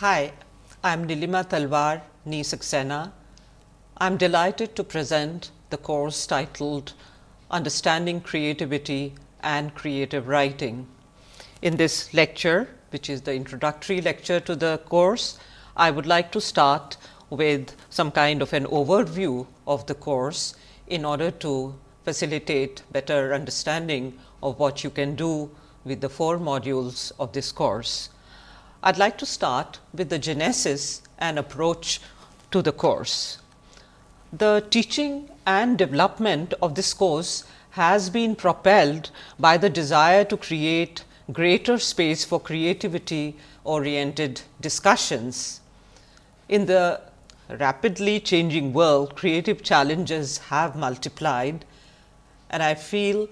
Hi, I am Nilima Talwar Nee Saxena. I am delighted to present the course titled Understanding Creativity and Creative Writing. In this lecture, which is the introductory lecture to the course, I would like to start with some kind of an overview of the course in order to facilitate better understanding of what you can do with the four modules of this course. I would like to start with the genesis and approach to the course. The teaching and development of this course has been propelled by the desire to create greater space for creativity oriented discussions. In the rapidly changing world, creative challenges have multiplied and I feel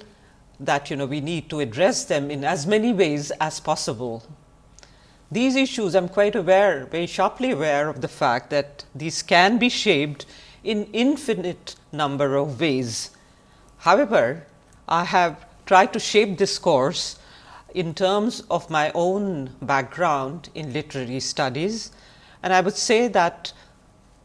that you know we need to address them in as many ways as possible. These issues I am quite aware, very sharply aware of the fact that these can be shaped in infinite number of ways. However, I have tried to shape this course in terms of my own background in literary studies and I would say that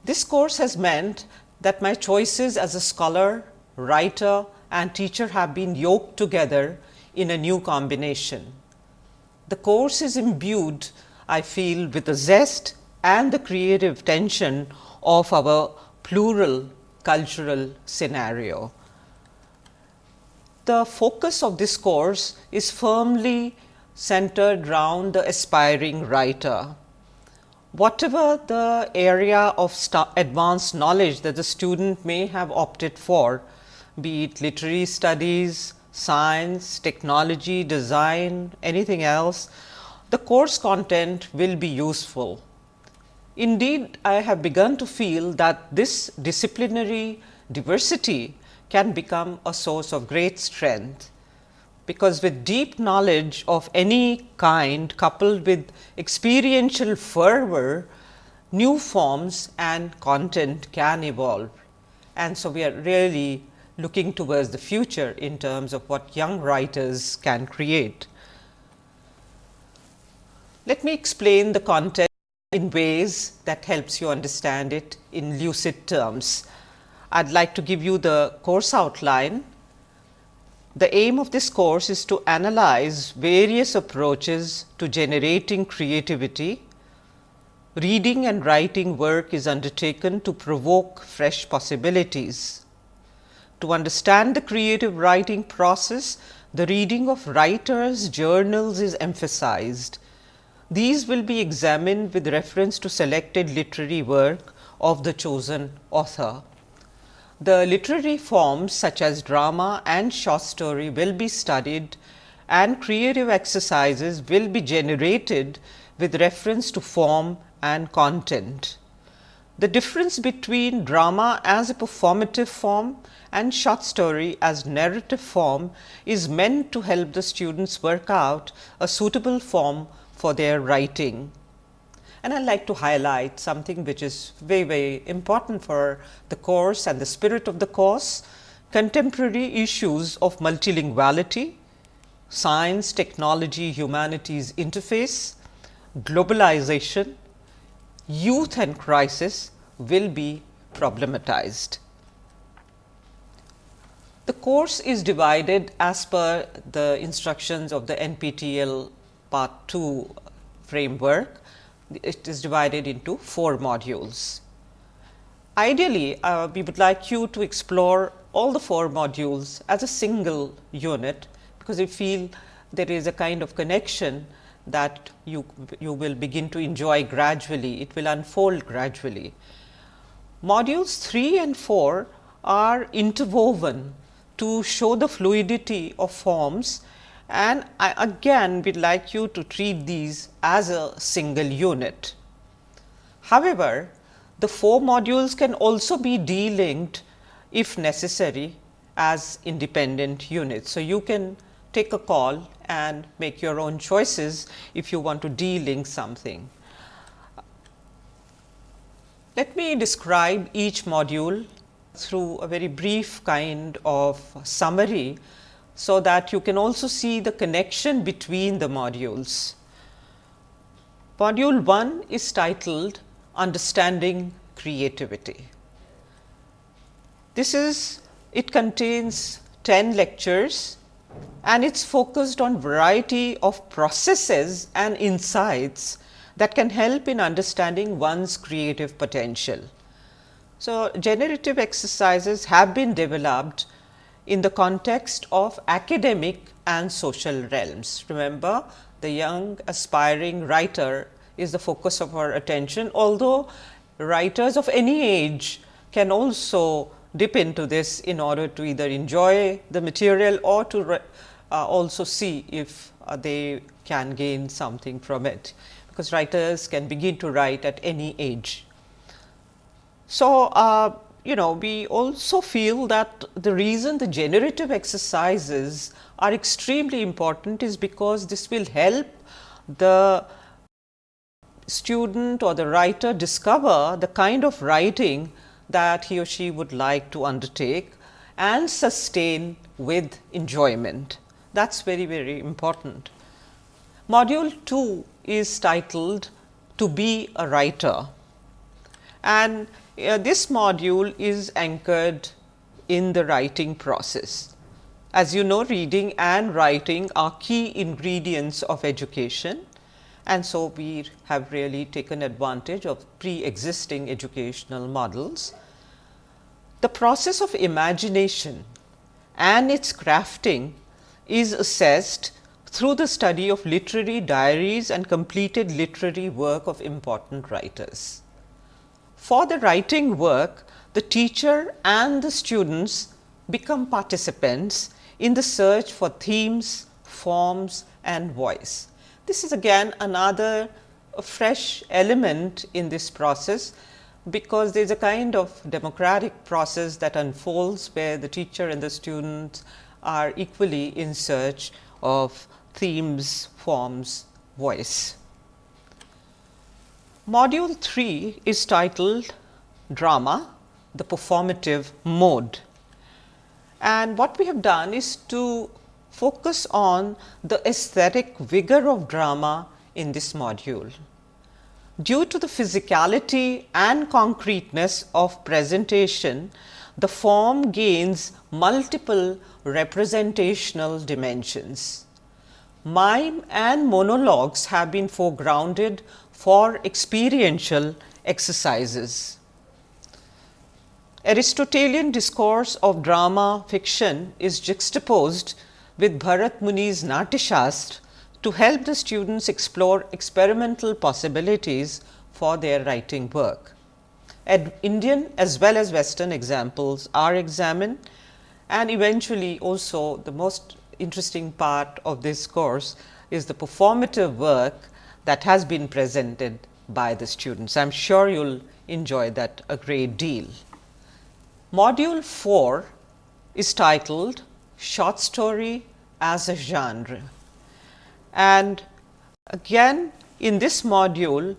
this course has meant that my choices as a scholar, writer and teacher have been yoked together in a new combination. The course is imbued I feel with the zest and the creative tension of our plural cultural scenario. The focus of this course is firmly centered around the aspiring writer. Whatever the area of advanced knowledge that the student may have opted for, be it literary studies, science, technology, design, anything else, the course content will be useful. Indeed, I have begun to feel that this disciplinary diversity can become a source of great strength, because with deep knowledge of any kind coupled with experiential fervor, new forms and content can evolve. And so, we are really looking towards the future in terms of what young writers can create. Let me explain the content in ways that helps you understand it in lucid terms. I would like to give you the course outline. The aim of this course is to analyze various approaches to generating creativity. Reading and writing work is undertaken to provoke fresh possibilities. To understand the creative writing process, the reading of writers' journals is emphasized. These will be examined with reference to selected literary work of the chosen author. The literary forms such as drama and short story will be studied and creative exercises will be generated with reference to form and content. The difference between drama as a performative form and short story as narrative form is meant to help the students work out a suitable form for their writing. And I would like to highlight something which is very, very important for the course and the spirit of the course, contemporary issues of multilinguality, science, technology, humanities interface, globalization, youth and crisis will be problematized. The course is divided as per the instructions of the NPTEL part 2 framework. It is divided into 4 modules. Ideally, uh, we would like you to explore all the 4 modules as a single unit, because we feel there is a kind of connection that you, you will begin to enjoy gradually, it will unfold gradually. Modules 3 and 4 are interwoven to show the fluidity of forms and I again would like you to treat these as a single unit. However, the 4 modules can also be delinked if necessary as independent units. So, you can take a call and make your own choices if you want to delink something. Let me describe each module through a very brief kind of summary, so that you can also see the connection between the modules. Module 1 is titled Understanding Creativity. This is, it contains 10 lectures and it's focused on variety of processes and insights that can help in understanding one's creative potential. So, generative exercises have been developed in the context of academic and social realms. Remember, the young aspiring writer is the focus of our attention, although writers of any age can also dip into this in order to either enjoy the material or to uh, also see if uh, they can gain something from it, because writers can begin to write at any age. So, uh, you know we also feel that the reason the generative exercises are extremely important is because this will help the student or the writer discover the kind of writing that he or she would like to undertake and sustain with enjoyment. That is very, very important. Module 2 is titled to be a writer and uh, this module is anchored in the writing process. As you know reading and writing are key ingredients of education and so we have really taken advantage of pre-existing educational models. The process of imagination and its crafting is assessed through the study of literary diaries and completed literary work of important writers. For the writing work, the teacher and the students become participants in the search for themes, forms and voice. This is again another fresh element in this process, because there is a kind of democratic process that unfolds where the teacher and the students are equally in search of themes, forms, voice. Module 3 is titled Drama, the performative mode. And what we have done is to focus on the aesthetic vigor of drama in this module. Due to the physicality and concreteness of presentation, the form gains multiple representational dimensions. Mime and monologues have been foregrounded for experiential exercises. Aristotelian discourse of drama fiction is juxtaposed with Bharat Muni's Natyashastra to help the students explore experimental possibilities for their writing work. Ad Indian as well as western examples are examined and eventually also the most interesting part of this course is the performative work that has been presented by the students. I am sure you will enjoy that a great deal. Module 4 is titled Short Story as a Genre. And again in this module,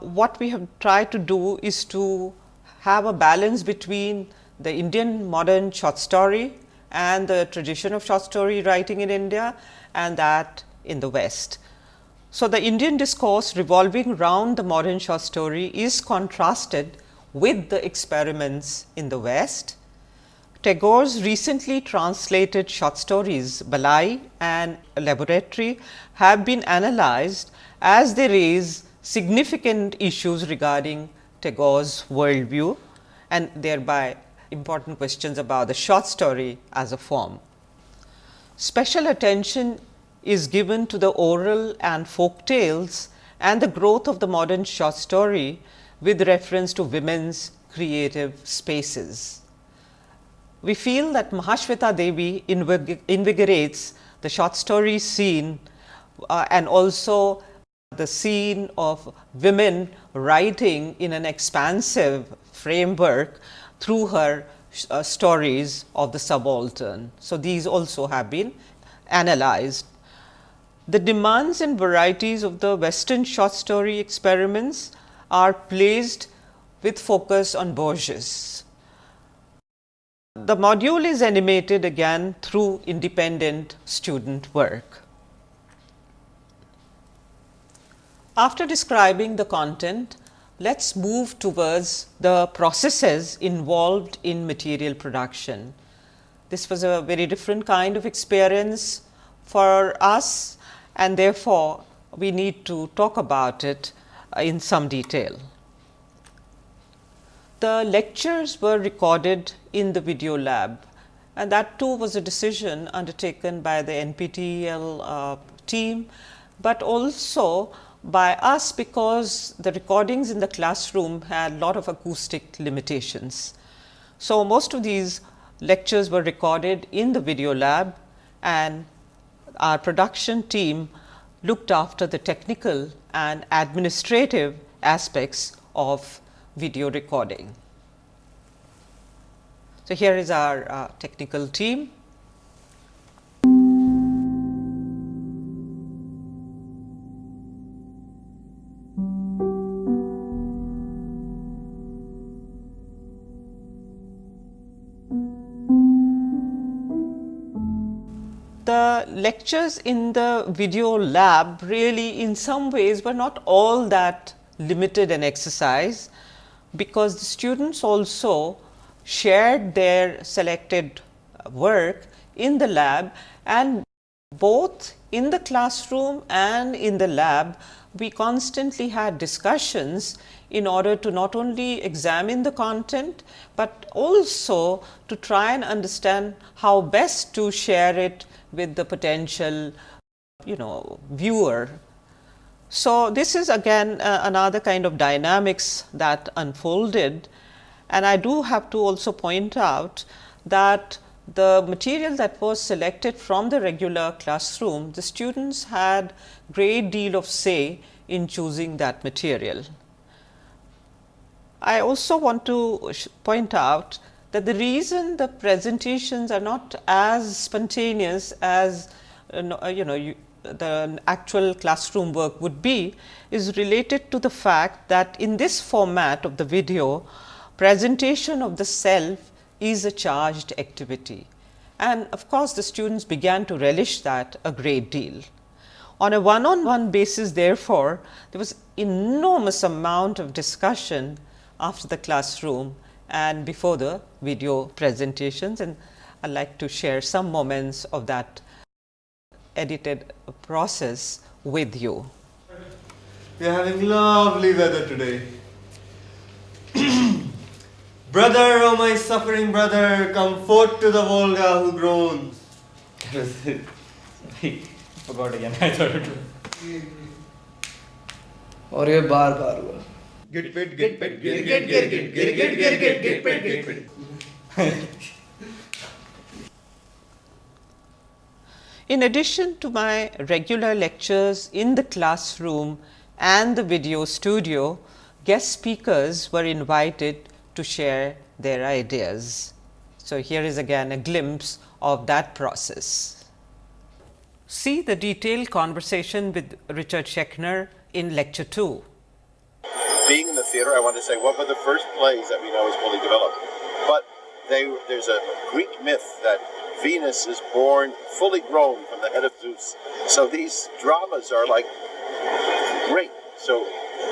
what we have tried to do is to have a balance between the Indian modern short story and the tradition of short story writing in India and that in the West. So, the Indian discourse revolving around the modern short story is contrasted with the experiments in the West. Tagore's recently translated short stories Balai and Laboratory have been analyzed as they raise significant issues regarding Tagore's worldview and thereby important questions about the short story as a form. Special attention is given to the oral and folk tales and the growth of the modern short story with reference to women's creative spaces. We feel that Mahashweta Devi invigorates the short story scene uh, and also the scene of women writing in an expansive framework through her uh, stories of the subaltern. So, these also have been analyzed the demands and varieties of the western short story experiments are placed with focus on Borges. The module is animated again through independent student work. After describing the content, let us move towards the processes involved in material production. This was a very different kind of experience for us and therefore, we need to talk about it in some detail. The lectures were recorded in the video lab and that too was a decision undertaken by the NPTEL uh, team, but also by us because the recordings in the classroom had a lot of acoustic limitations. So, most of these lectures were recorded in the video lab and our production team looked after the technical and administrative aspects of video recording. So, here is our uh, technical team lectures in the video lab really in some ways were not all that limited an exercise, because the students also shared their selected work in the lab and both in the classroom and in the lab we constantly had discussions in order to not only examine the content, but also to try and understand how best to share it with the potential you know viewer. So, this is again uh, another kind of dynamics that unfolded and I do have to also point out that the material that was selected from the regular classroom, the students had great deal of say in choosing that material. I also want to point out that the reason the presentations are not as spontaneous as uh, uh, you know you, the actual classroom work would be is related to the fact that in this format of the video presentation of the self is a charged activity and of course, the students began to relish that a great deal. On a one on one basis therefore, there was enormous amount of discussion after the classroom and before the video presentations and I would like to share some moments of that edited process with you. We are having lovely weather today. brother, oh my suffering brother, come forth to the Volga who groans. Forgot again, I thought it was. और ये बार बार हुआ Get paid, get paid, get get get get get get get get get paid, get paid. In addition to my regular lectures in the classroom and the video studio, guest speakers were invited to share their ideas. So, here is again a glimpse of that process. See the detailed conversation with Richard Schechner in lecture 2 being in the theater, I wanted to say what were the first plays that we know is fully developed. But they, there's a Greek myth that Venus is born fully grown from the head of Zeus. So these dramas are like great. So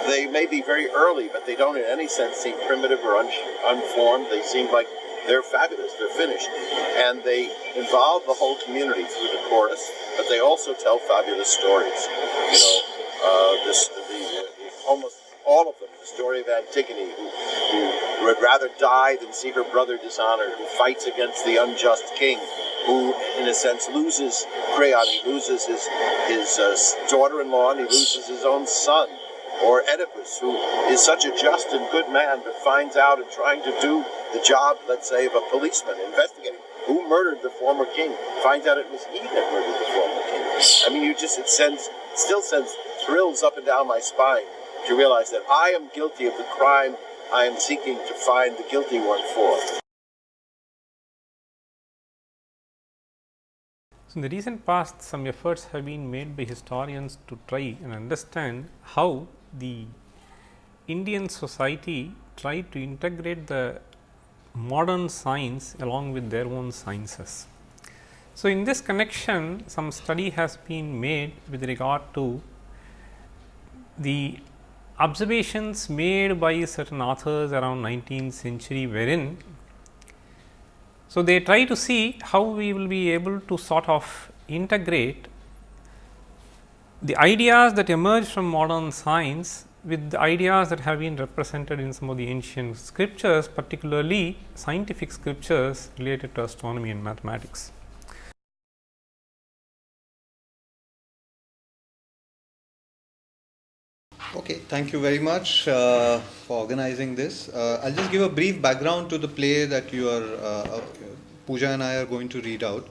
they may be very early, but they don't in any sense seem primitive or un unformed. They seem like they're fabulous, they're finished. And they involve the whole community through the chorus, but they also tell fabulous stories. You know, uh, this, the, the, almost all of them. The story of Antigone, who, who would rather die than see her brother dishonored, who fights against the unjust king, who, in a sense, loses Creon. He loses his his uh, daughter-in-law, and he loses his own son. Or Oedipus, who is such a just and good man, but finds out in trying to do the job, let's say, of a policeman investigating who murdered the former king, finds out it was he that murdered the former king. I mean, you just it sends, still sends thrills up and down my spine to realize that I am guilty of the crime I am seeking to find the guilty one for. So in the recent past, some efforts have been made by historians to try and understand how the Indian society tried to integrate the modern science along with their own sciences. So, in this connection some study has been made with regard to the observations made by certain authors around 19th century wherein so they try to see how we will be able to sort of integrate the ideas that emerge from modern science with the ideas that have been represented in some of the ancient scriptures, particularly scientific scriptures related to astronomy and mathematics. Okay, thank you very much uh, for organizing this. Uh, I'll just give a brief background to the play that you are, uh, uh Pooja and I are going to read out.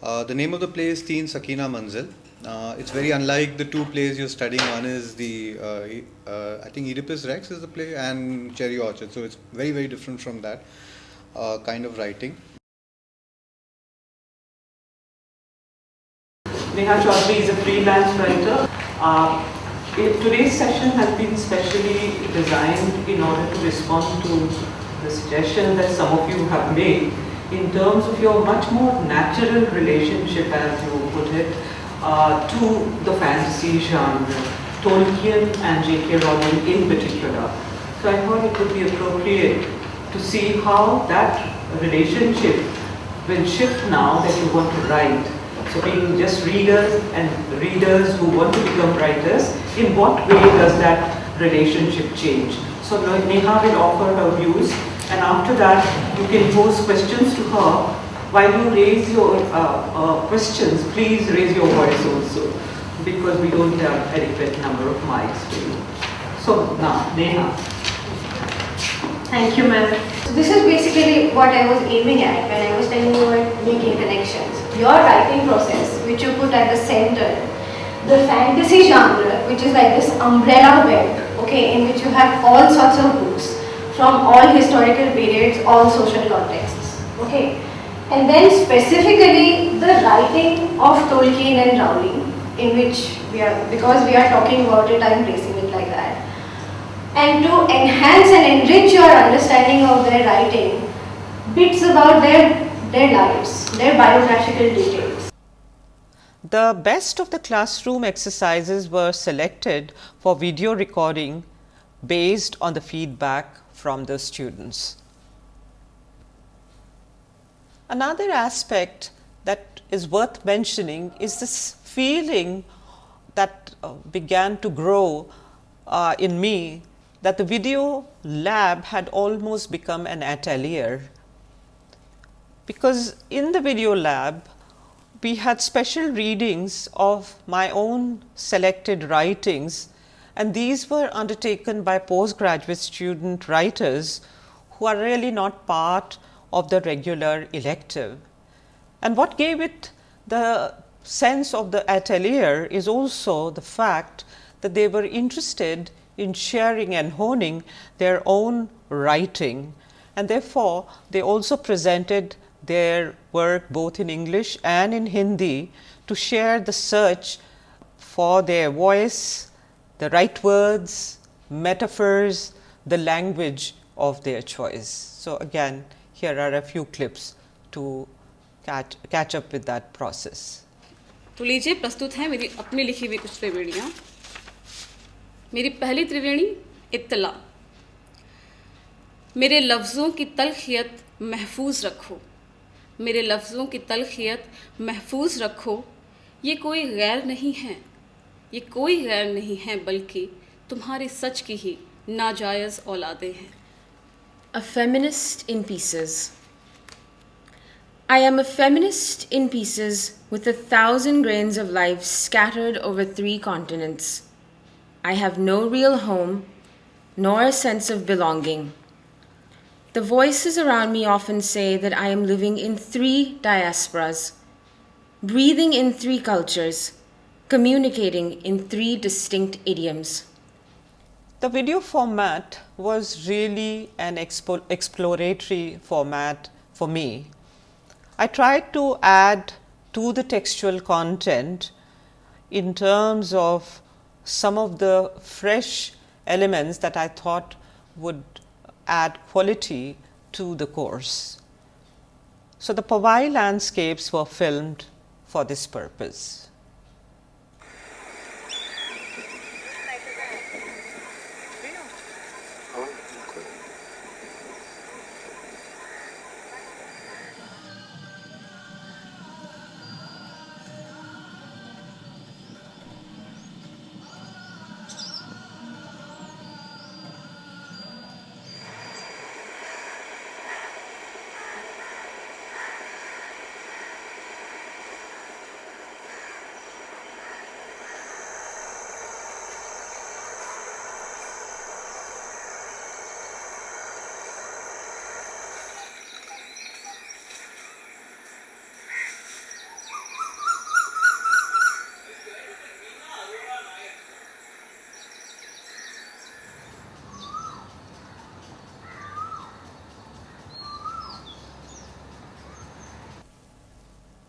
Uh, the name of the play is Teen Sakina Manzil. Uh, it's very unlike the two plays you're studying. One is the, I think Oedipus Rex is the play and Cherry Orchard. So it's very, very different from that kind of writing. Neha Chaudhary is a freelance writer. Uh, today's session has been specially designed in order to respond to the suggestion that some of you have made in terms of your much more natural relationship, as you put it, uh, to the fantasy genre, Tolkien and J.K. Rowling in particular. So I thought it would be appropriate to see how that relationship will shift now that you want to write so being just readers and readers who want to become writers, in what way does that relationship change? So Neha will offer her views and after that you can pose questions to her. While you raise your uh, uh, questions, please raise your voice also because we don't have adequate number of mics for you. So now, Neha. Thank you, ma'am. So this is basically what I was aiming at when I was telling you about making connections your writing process, which you put at the center, the fantasy genre, which is like this umbrella web, okay, in which you have all sorts of books from all historical periods, all social contexts, okay. And then specifically the writing of Tolkien and Rowling, in which we are, because we are talking about it, I am placing it like that. And to enhance and enrich your understanding of their writing, bits about their their lives, their biographical details. The best of the classroom exercises were selected for video recording based on the feedback from the students. Another aspect that is worth mentioning is this feeling that uh, began to grow uh, in me that the video lab had almost become an atelier because in the video lab we had special readings of my own selected writings and these were undertaken by postgraduate student writers who are really not part of the regular elective. And what gave it the sense of the atelier is also the fact that they were interested in sharing and honing their own writing and therefore, they also presented their work both in English and in Hindi to share the search for their voice, the right words, metaphors, the language of their choice. So, again here are a few clips to catch, catch up with that process. तो लीजिए प्रस्तुत है मेरी अपनी लिखी हुई कुछ त्रिवेणियाँ मेरी पहली त्रिवेणी इत्तला मेरे लफ्ज़ों की तलखियत महफूज रखो मेरे लफ्ज़ों की तलखियत महफूज रखो। ये कोई गैर नहीं है। ये कोई गैर नहीं है, बल्कि तुम्हारी सच की ही नाजायज औलादे हैं। A feminist in pieces I am a feminist in pieces with a thousand grains of life scattered over three continents I have no real home no a sense of belonging The voices around me often say that I am living in three diasporas, breathing in three cultures, communicating in three distinct idioms. The video format was really an exploratory format for me. I tried to add to the textual content in terms of some of the fresh elements that I thought would add quality to the course. So, the Powai landscapes were filmed for this purpose.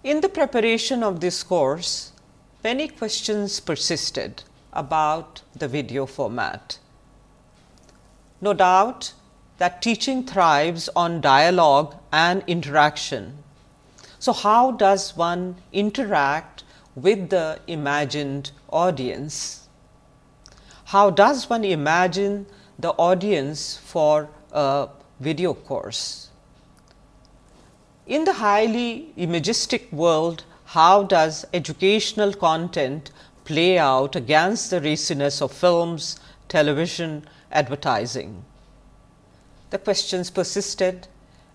In the preparation of this course, many questions persisted about the video format. No doubt that teaching thrives on dialogue and interaction. So, how does one interact with the imagined audience? How does one imagine the audience for a video course? In the highly imagistic world, how does educational content play out against the raciness of films, television, advertising? The questions persisted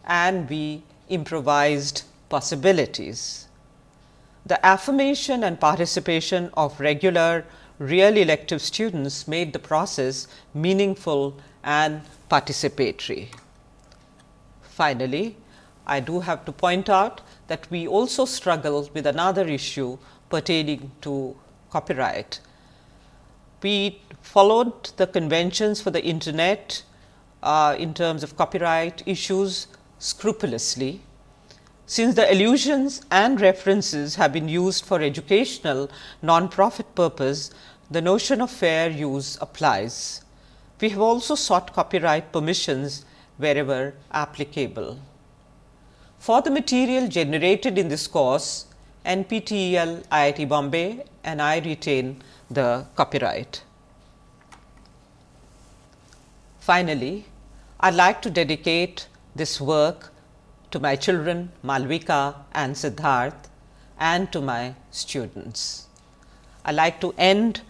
and we improvised possibilities. The affirmation and participation of regular real elective students made the process meaningful and participatory. Finally, I do have to point out that we also struggle with another issue pertaining to copyright. We followed the conventions for the internet uh, in terms of copyright issues scrupulously. Since the allusions and references have been used for educational non-profit purpose, the notion of fair use applies. We have also sought copyright permissions wherever applicable. For the material generated in this course, NPTEL IIT Bombay and I retain the copyright. Finally, I would like to dedicate this work to my children Malvika and Siddharth and to my students. I would like to end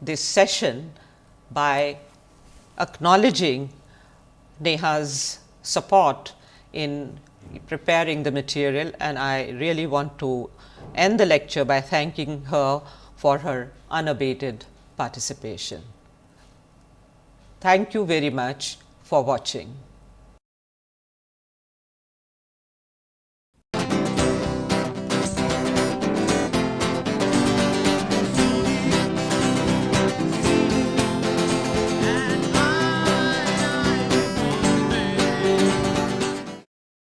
this session by acknowledging Neha's support in preparing the material and I really want to end the lecture by thanking her for her unabated participation. Thank you very much for watching.